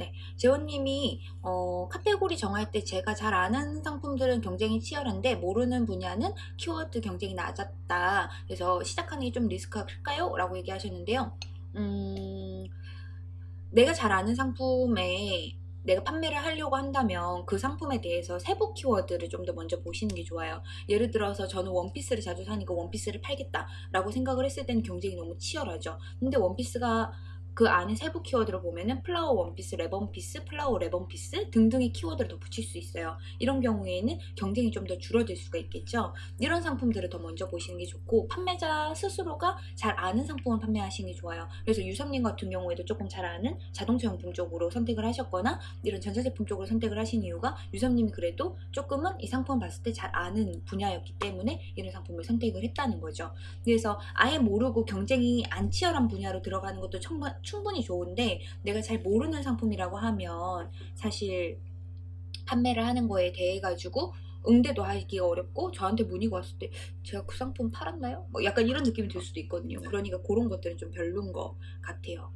네, 재원님이 어, 카테고리 정할 때 제가 잘 아는 상품들은 경쟁이 치열한데 모르는 분야는 키워드 경쟁이 낮았다. 그래서 시작하는 게 좀 리스크가 클까요? 라고 얘기하셨는데요. 음, 내가 잘 아는 상품에 내가 판매를 하려고 한다면 그 상품에 대해서 세부 키워드를 좀 더 먼저 보시는 게 좋아요. 예를 들어서 저는 원피스를 자주 사니까 원피스를 팔겠다 라고 생각을 했을 때는 경쟁이 너무 치열하죠. 근데 원피스가 그 안에 세부 키워드를 보면은 flower 원피스, 랩원피스, flower 랩원피스 등등의 키워드를 더 붙일 수 있어요. 이런 경우에는 경쟁이 좀 더 줄어들 수가 있겠죠. 이런 상품들을 더 먼저 보시는 게 좋고 판매자 스스로가 잘 아는 상품을 판매하시는 게 좋아요. 그래서 유섭님 같은 경우에도 조금 잘 아는 자동차 용품 쪽으로 선택을 하셨거나 이런 전자제품 쪽으로 선택을 하신 이유가 유섭님이 그래도 조금은 이 상품 봤을 때 잘 아는 분야였기 때문에 이런 상품을 선택을 했다는 거죠. 그래서 아예 모르고 경쟁이 안 치열한 분야로 들어가는 것도 충분, 충분히 좋은데 내가 잘 모르는 상품이라고 하면 사실 판매를 하는 거에 대해 가지고 응대도 하기가 어렵고 저한테 문의가 왔을 때 제가 그 상품 팔았나요? 뭐 약간 이런 느낌이 들 수도 있거든요. 그러니까 그런 것들은 좀 별론 것 같아요.